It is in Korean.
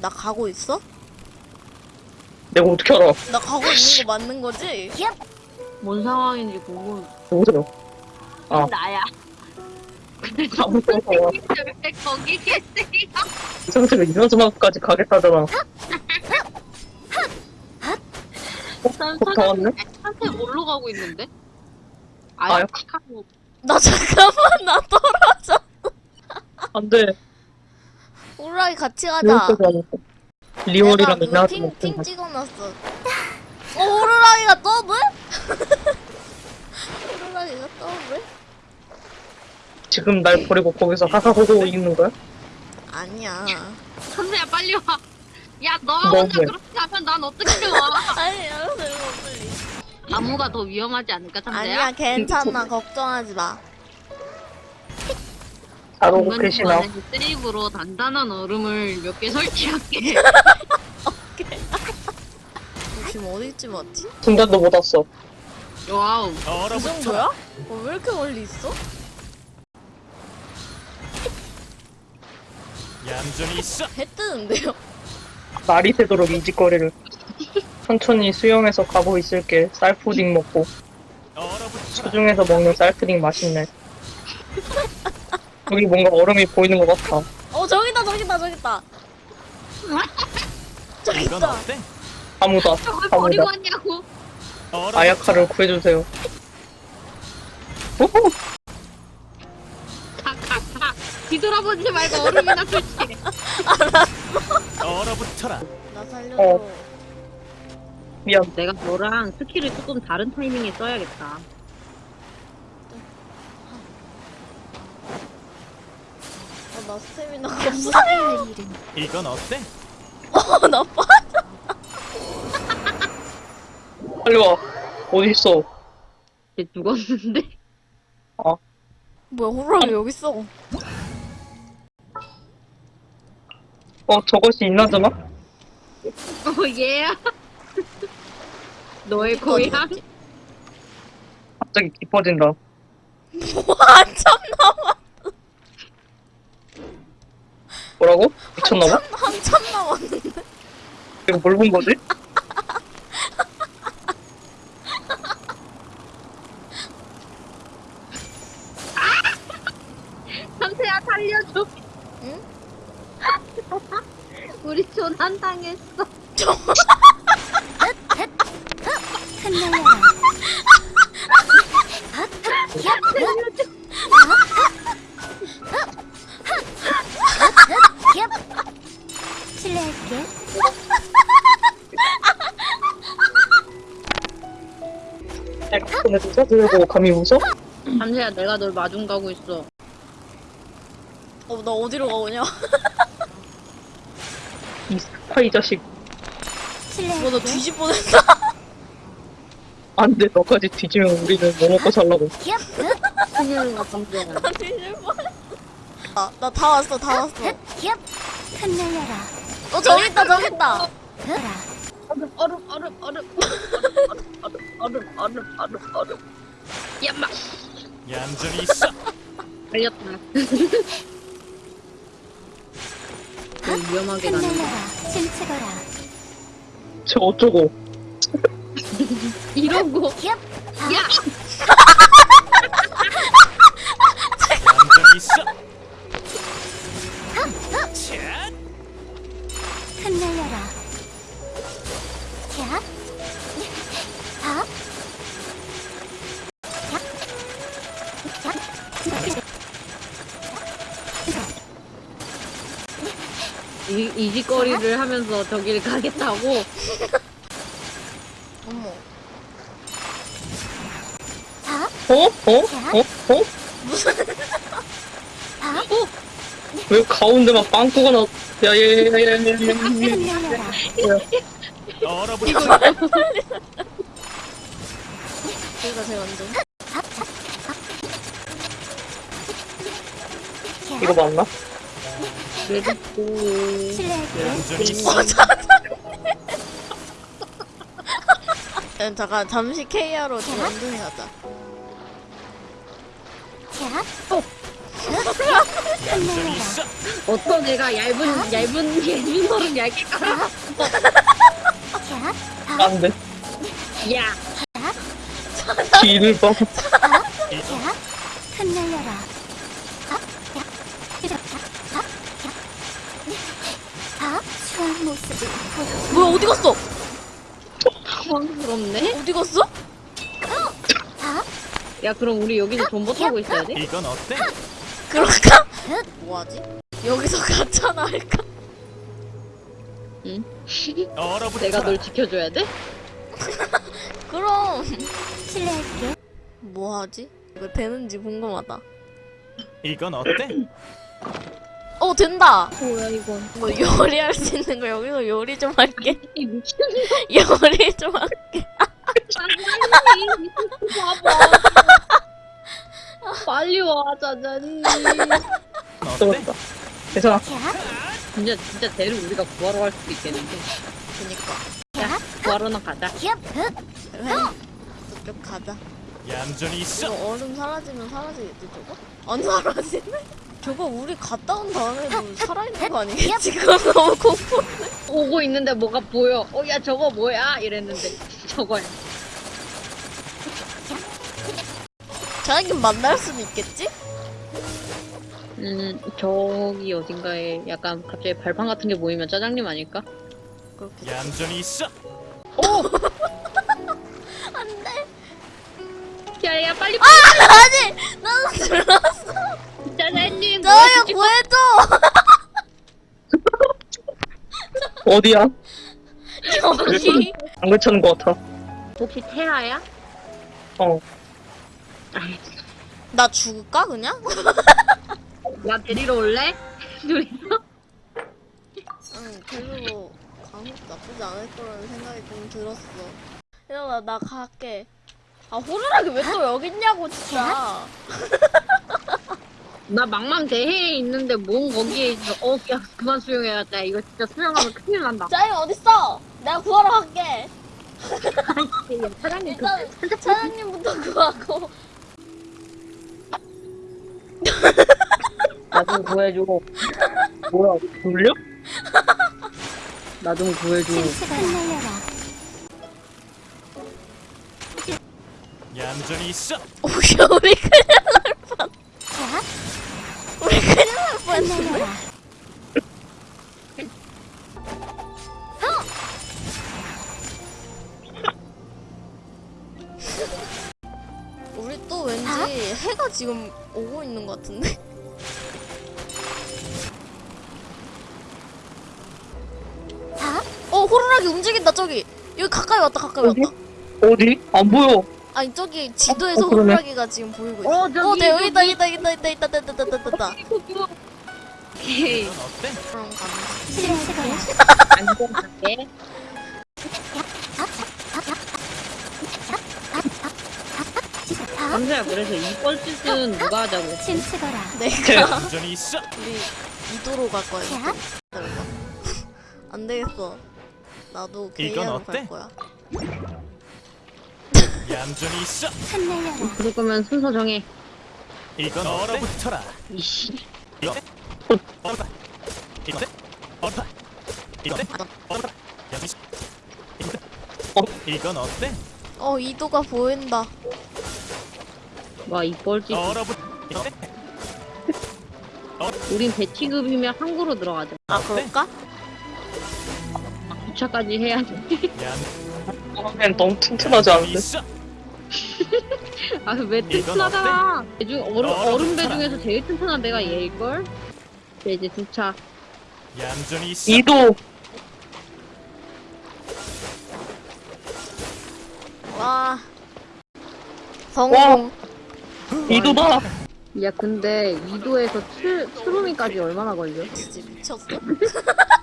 나 가고 있어? 내가 어떻게 알아? 나 가고 있는 거 맞는 거지? 뭔 상황인지 궁금. 누구세요? 아. 나야. 아무튼 왜 거기 계세요? 이 상태로 인원수만까지 가겠다잖아. 난 어, 다 왔네? 한테 뭘로 가고 있는데? 아유. 아야 카카오. 나 잠깐만 나 떨어져. 안 돼. 호랑이 같이 가자. 리얼이랑 내가 팅본 찍어놨어. 어 호랑이가 더블? 호랑이가 더블? 지금 날 버리고 거기서 하하호호 있는 거야? 아니야. 선배야 빨리 와. 야 너가 너무해. 혼자 그렇게 하면 난 어떻게 와? 아니 알았어 이거 빨리. 나무가 더 위험하지 않을까 선배야? 아니야 괜찮아 걱정하지 마. 잘 오고 계시나? 세이브로 단단한 얼음을 몇 개 설치할게. 너 지금 어디쯤 왔지? 중단도 못 왔어. wow. 그 정도야? 어, 왜 이렇게 멀리 있어? 얌전히 있어. 해 뜨는데요? 날이 새도록 이 짓거리를. 천천히 수영해서 가고 있을게. 쌀푸딩 먹고. 수중에서 먹는 쌀푸딩 맛있네. 여기 뭔가 얼음이 보이는 것 같아. 어 저기다 저기다 저기다. 저기 이건 있다. 어때? 아무다. 저걸 아무다. 버리고 왔냐고. 얼어붙어. 아야카를 구해주세요. 오호! 가가가. 뒤돌아보지 말고 얼음이나 설치해. 얼어붙어라. 나 살려줘. 어. 미안. 내가 너랑 스킬을 조금 다른 타이밍에 써야겠다. 나 스태미나가 없어. 이건 어때? 어, 나 빠. 빨리 와. 어디 있어? 얘 죽었는데? 뭐야 호랑이 여기 있어. 어, 저것이 있나잖아? 어 얘야. 너의 고향? 갑자기 깊어진다. 와 참 한참 남아? 한참 남았는데? 내가 뭘 본 거지? 삼태야 살려줘 응? 우리 조난 당했어 흩날려라 살려줘 실례할게. 내가 서 들고 감히 웃어? 상태야 내가 널 마중 가고 있어. 어 나 어디로 가오냐? 이 스파이 자식. 실례할게. 뭐나 뒤집 뻔했다. 안 돼, 너까지 뒤지면 우리는 뭐 먹고 살라고. 큰일은 깜짝이야. 나 뒤집 뻔했어. 아나 다 왔어 다 왔어. 힙. 흩날려라. 어 저기 있다 저기 있다. 얼음 얼음 얼음 얼음 얼음 얼음 얼음 얼음 얼음. 야마 얌전히 있어. 걸렸다. 너 위험하게 가는. 침체거라. 저 어쩌고. 이러고 힙. 야 이, 이 짓거리를 하면서 저길 가겠다고 어머 하. 어? 어? 어? 어? 하. 왜 가운데만 빵꾸가 나? 야, 야, 야, 야, 야, 야, 야, 야, 흩날려라. 얼어붙어. 여기가 제일 완전. 캬. 이거 맞나? 실례할게요. 잠깐 잠시 케이아로 좀 안전히 하자. 어? 어떤 애가 얇은 얇은 예민어를 얇게 깔아? 안돼. 야. 길을 뻗. 흩날려라. 뭐야 어디 갔어? 당황스럽네 어디 갔어? 아, 야 그럼 우리 여기서 존버 타고 있어야 돼? 이건 어때? 그럴까? 뭐하지? 여기서 가짜나 할까? 얼어붙어라. 내가 널 지켜줘야 돼? 그럼 실례할게. 뭐하지? 왜 되는지 궁금하다 이건 어때? 어 된다! 뭐야 이건? 뭐 요리할 수 있는 거 여기서 요리 좀 할게. 요리 좀 할게. 봐봐. 빨리 와 어때? 또 괜찮아. 캬, 진짜 진짜 대를 우리가 구하러 갈 수도 있겠는데. 그니까. 야. 구하러나 가자. 저쪽 가자. 얌전히 있어. 이거 얼음 사라지면 사라지겠지 저거? 안 사라지네? 저거 우리 갔다 온 다음에도 살아있는 거 아니겠지? 그거 너무 공포. 오고 있는데 뭐가 보여? 어 야 저거 뭐야? 이랬는데. 저거야. 자기는 만날 수는 있겠지? 음 저기 어딘가에 약간 갑자기 발판 같은 게 보이면 짜장님 아닐까? 얌전히 있어. 안돼. 야야 빨리 아니! 나도 들었어 짜장님 저야 구해줘 어디야? 여기 안 괜찮은 것 같아. 혹시 태아야? 어. 아이, 나 죽을까 그냥? 나 데리러 올래? 둘이서? 응 별로 가면 나쁘지 않을 거라는 생각이 좀 들었어 이러다 나 갈게 아 호루라기 왜 또 여기 있냐고 진짜 나 망망 대해에 있는데 뭔 거기에 있어 어 야 그만 수영해야겠다 이거 진짜 수영하면 큰일 난다 자이 어딨어? 내가 구하러 갈게 사장님 그 일단 차장님부터 구하고 나 좀 구해줘 뭐야, 돌려? 나 좀 구해줘. 얌전히 있어. 오야 우리 큰일 해가 지금 오고 있는 것 같은데? 아, 어 호루라기 움직인다 저기 여기 가까이 왔다 가까이 어디? 왔다 어디? 안 보여. 아니 저기 지도에서 어, 그러네. 호루라기가 지금 보이고 있어 어, 저기, 어, 네, 여기 있다 저기. 있다 있다 있다 있다 있다 있다 있다 있다 오케이? 그럼 가는 실례하거라. 안전하게 아, 감사야 그래서 이 뻘짓은 누가 하자고 침체거라. 내가 얌전히 있어. 우리 이도로 갈 거야 안 되겠어 나도 이건 게이하러 어때? 갈 거야 얌전히 있어. 흩날려라. 그럴 거면 순서 정해 이건 얼어붙어라. 이씨 이거? 얼어붙어. 이거 어때? 얼어붙어. 이거 어때? 얼어붙어. 어? 이건 어때? 어 이도가 보인다 와 이 뻘짓 얼어붙. 이거 어때? 우린 배치급이면 항구로 들어가자 아? 그럴까? 주차까지 해야지 얌 그냥 너무 튼튼하지 않은데? 있어. 아왜 튼튼하잖아 배 중, 얼음, 얼음 배 붙어라. 중에서 제일 튼튼한 배가 얘일걸? 네, 이제 주차 얌전히 있어. 이도 와 성공 이도다. 야 근데 2도에서 트, 트루미까지 얼마나 걸려? 진짜 미쳤어?